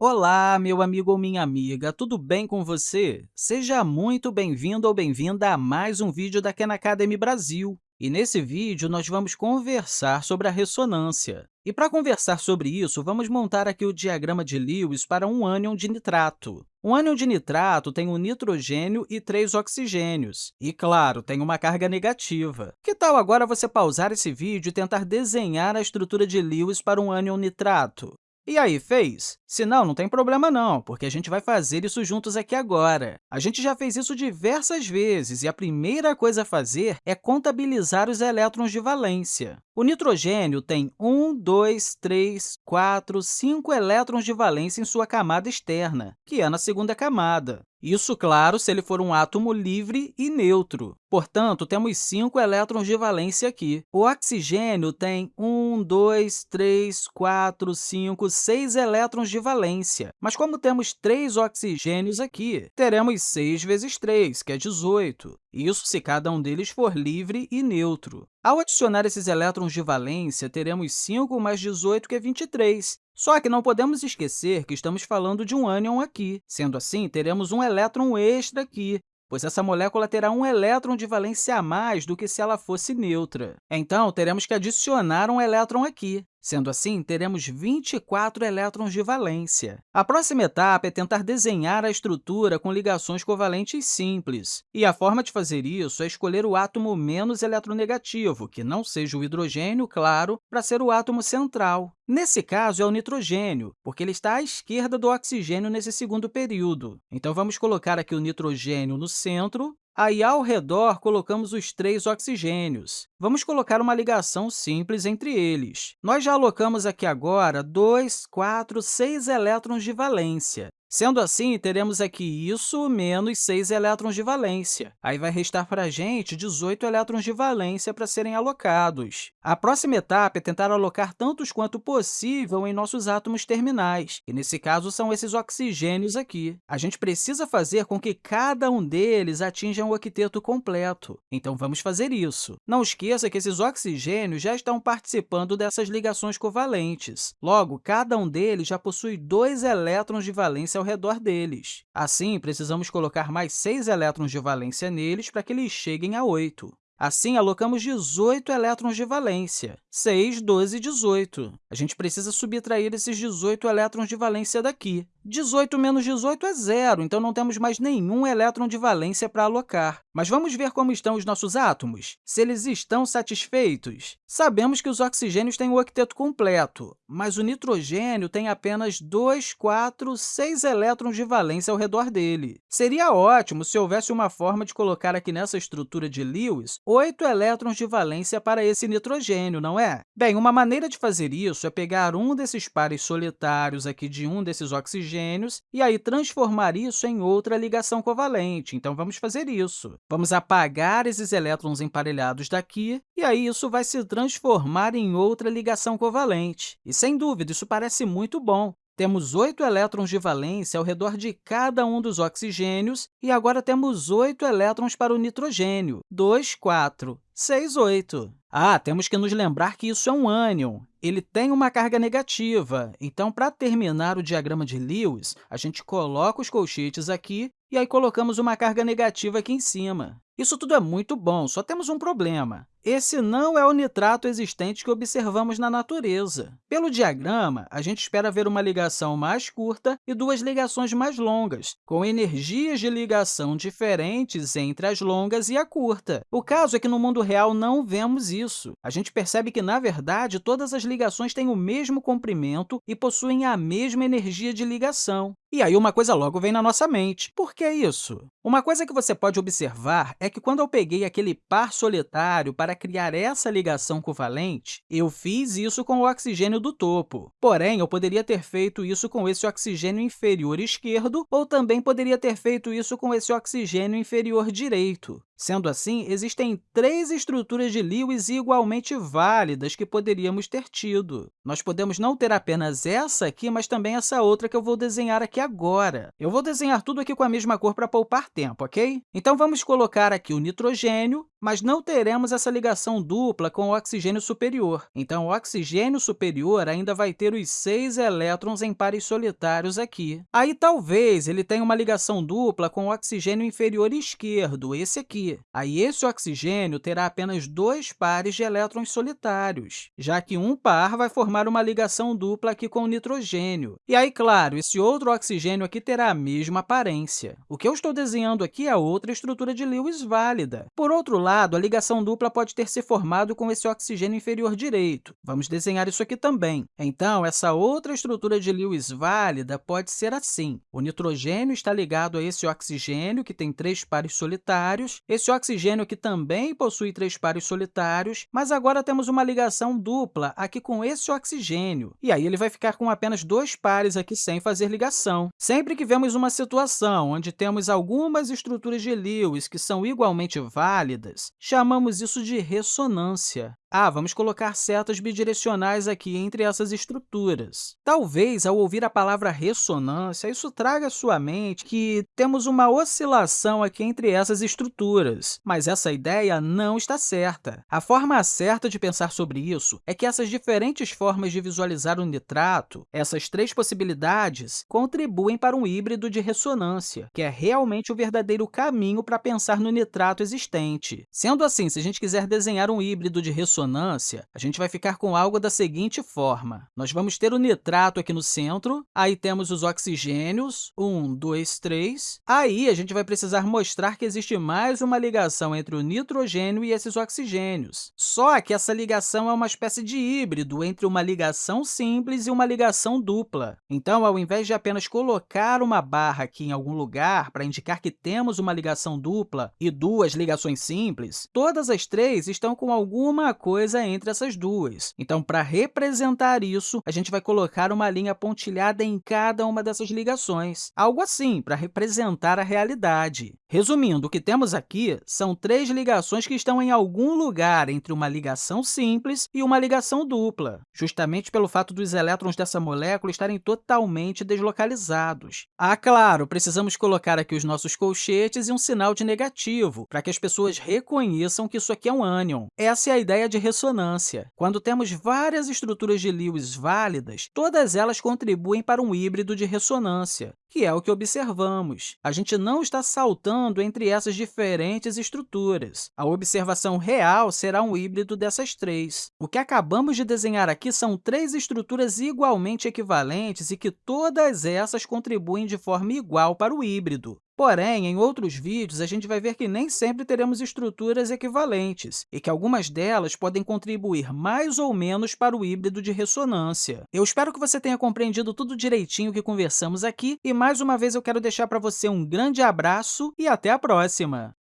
Olá, meu amigo ou minha amiga, tudo bem com você? Seja muito bem-vindo ou bem-vinda a mais um vídeo da Khan Academy Brasil. E nesse vídeo, nós vamos conversar sobre a ressonância. E para conversar sobre isso, vamos montar aqui o diagrama de Lewis para um ânion de nitrato. Um ânion de nitrato tem um nitrogênio e três oxigênios. E, claro, tem uma carga negativa. Que tal agora você pausar esse vídeo e tentar desenhar a estrutura de Lewis para um ânion nitrato? E aí, fez? Se não, não tem problema não, porque a gente vai fazer isso juntos aqui agora. A gente já fez isso diversas vezes, e a primeira coisa a fazer é contabilizar os elétrons de valência. O nitrogênio tem 1, 2, 3, 4, 5 elétrons de valência em sua camada externa, que é na segunda camada. Isso, claro, se ele for um átomo livre e neutro. Portanto, temos 5 elétrons de valência aqui. O oxigênio tem 1, 2, 3, 4, 5, 6 elétrons de valência. Mas como temos 3 oxigênios aqui, teremos 6 vezes 3, que é 18. Isso se cada um deles for livre e neutro. Ao adicionar esses elétrons de valência, teremos 5 mais 18, que é 23. Só que não podemos esquecer que estamos falando de um ânion aqui. Sendo assim, teremos um elétron extra aqui, pois essa molécula terá um elétron de valência a mais do que se ela fosse neutra. Então, teremos que adicionar um elétron aqui. Sendo assim, teremos 24 elétrons de valência. A próxima etapa é tentar desenhar a estrutura com ligações covalentes simples. E a forma de fazer isso é escolher o átomo menos eletronegativo, que não seja o hidrogênio, claro, para ser o átomo central. Nesse caso, é o nitrogênio, porque ele está à esquerda do oxigênio nesse segundo período. Então, vamos colocar aqui o nitrogênio no centro Aí, ao redor, colocamos os três oxigênios. Vamos colocar uma ligação simples entre eles. Nós já alocamos aqui agora 2, 4, 6 elétrons de valência. Sendo assim, teremos aqui isso menos 6 elétrons de valência. Aí vai restar para a gente 18 elétrons de valência para serem alocados. A próxima etapa é tentar alocar tantos quanto possível em nossos átomos terminais, e nesse caso são esses oxigênios aqui. A gente precisa fazer com que cada um deles atinja um octeto completo, então vamos fazer isso. Não esqueça que esses oxigênios já estão participando dessas ligações covalentes. Logo, cada um deles já possui dois elétrons de valência ao redor deles. Assim, precisamos colocar mais 6 elétrons de valência neles para que eles cheguem a 8. Assim, alocamos 18 elétrons de valência. 6, 12, 18. A gente precisa subtrair esses 18 elétrons de valência daqui. 18 menos 18 é zero, então não temos mais nenhum elétron de valência para alocar. Mas vamos ver como estão os nossos átomos? Se eles estão satisfeitos? Sabemos que os oxigênios têm o octeto completo, mas o nitrogênio tem apenas 2, 4, 6 elétrons de valência ao redor dele. Seria ótimo se houvesse uma forma de colocar aqui nessa estrutura de Lewis 8 elétrons de valência para esse nitrogênio, não é? Bem, uma maneira de fazer isso é pegar um desses pares solitários aqui de um desses oxigênios e aí transformar isso em outra ligação covalente. Então, vamos fazer isso. Vamos apagar esses elétrons emparelhados daqui, e aí isso vai se transformar em outra ligação covalente. E, sem dúvida, isso parece muito bom. Temos oito elétrons de valência ao redor de cada um dos oxigênios, e agora temos oito elétrons para o nitrogênio. 2, 4, 6, 8. Ah, temos que nos lembrar que isso é um ânion. Ele tem uma carga negativa. Então, para terminar o diagrama de Lewis, a gente coloca os colchetes aqui e aí colocamos uma carga negativa aqui em cima. Isso tudo é muito bom, só temos um problema. Esse não é o nitrato existente que observamos na natureza. Pelo diagrama, a gente espera ver uma ligação mais curta e duas ligações mais longas, com energias de ligação diferentes entre as longas e a curta. O caso é que no mundo real não vemos isso. A gente percebe que, na verdade, todas as ligações têm o mesmo comprimento e possuem a mesma energia de ligação. E aí uma coisa logo vem na nossa mente. Por que isso? Uma coisa que você pode observar é que quando eu peguei aquele par solitário para criar essa ligação covalente, eu fiz isso com o oxigênio do topo. Porém, eu poderia ter feito isso com esse oxigênio inferior esquerdo ou também poderia ter feito isso com esse oxigênio inferior direito. Sendo assim, existem três estruturas de Lewis igualmente válidas que poderíamos ter tido. Nós podemos não ter apenas essa aqui, mas também essa outra que eu vou desenhar aqui agora. Eu vou desenhar tudo aqui com a mesma cor para poupar tempo, ok? Então, vamos colocar aqui o nitrogênio, mas não teremos essa ligação dupla com o oxigênio superior. Então, o oxigênio superior ainda vai ter os seis elétrons em pares solitários aqui. Aí, talvez, ele tenha uma ligação dupla com o oxigênio inferior esquerdo, esse aqui. Aí, esse oxigênio terá apenas dois pares de elétrons solitários, já que um par vai formar uma ligação dupla aqui com o nitrogênio. E aí, claro, esse outro oxigênio aqui terá a mesma aparência. O que eu estou desenhando aqui é outra estrutura de Lewis válida. Por outro lado, lado, a ligação dupla pode ter se formado com esse oxigênio inferior direito. Vamos desenhar isso aqui também. Então, essa outra estrutura de Lewis válida pode ser assim. O nitrogênio está ligado a esse oxigênio, que tem três pares solitários, esse oxigênio aqui também possui três pares solitários, mas agora temos uma ligação dupla aqui com esse oxigênio, e aí ele vai ficar com apenas dois pares aqui sem fazer ligação. Sempre que vemos uma situação onde temos algumas estruturas de Lewis que são igualmente válidas, chamamos isso de ressonância. Ah, vamos colocar setas bidirecionais aqui entre essas estruturas. Talvez, ao ouvir a palavra ressonância, isso traga à sua mente que temos uma oscilação aqui entre essas estruturas, mas essa ideia não está certa. A forma certa de pensar sobre isso é que essas diferentes formas de visualizar o nitrato, essas três possibilidades, contribuem para um híbrido de ressonância, que é realmente o verdadeiro caminho para pensar no nitrato existente. Sendo assim, se a gente quiser desenhar um híbrido de ressonância, ressonância, a gente vai ficar com algo da seguinte forma. Nós vamos ter o nitrato aqui no centro, aí temos os oxigênios, 1, 2, 3. Aí, a gente vai precisar mostrar que existe mais uma ligação entre o nitrogênio e esses oxigênios. Só que essa ligação é uma espécie de híbrido entre uma ligação simples e uma ligação dupla. Então, ao invés de apenas colocar uma barra aqui em algum lugar para indicar que temos uma ligação dupla e duas ligações simples, todas as três estão com alguma coisa entre essas duas. Então, para representar isso, a gente vai colocar uma linha pontilhada em cada uma dessas ligações, algo assim, para representar a realidade. Resumindo, o que temos aqui são três ligações que estão em algum lugar entre uma ligação simples e uma ligação dupla, justamente pelo fato dos elétrons dessa molécula estarem totalmente deslocalizados. Ah, claro, precisamos colocar aqui os nossos colchetes e um sinal de negativo, para que as pessoas reconheçam que isso aqui é um ânion. Essa é a ideia de ressonância. Quando temos várias estruturas de Lewis válidas, todas elas contribuem para um híbrido de ressonância, que é o que observamos. A gente não está saltando entre essas diferentes estruturas. A observação real será um híbrido dessas três. O que acabamos de desenhar aqui são três estruturas igualmente equivalentes e que todas essas contribuem de forma igual para o híbrido. Porém, em outros vídeos, a gente vai ver que nem sempre teremos estruturas equivalentes e que algumas delas podem contribuir mais ou menos para o híbrido de ressonância. Eu espero que você tenha compreendido tudo direitinho que conversamos aqui e, mais uma vez, eu quero deixar para você um grande abraço e até a próxima!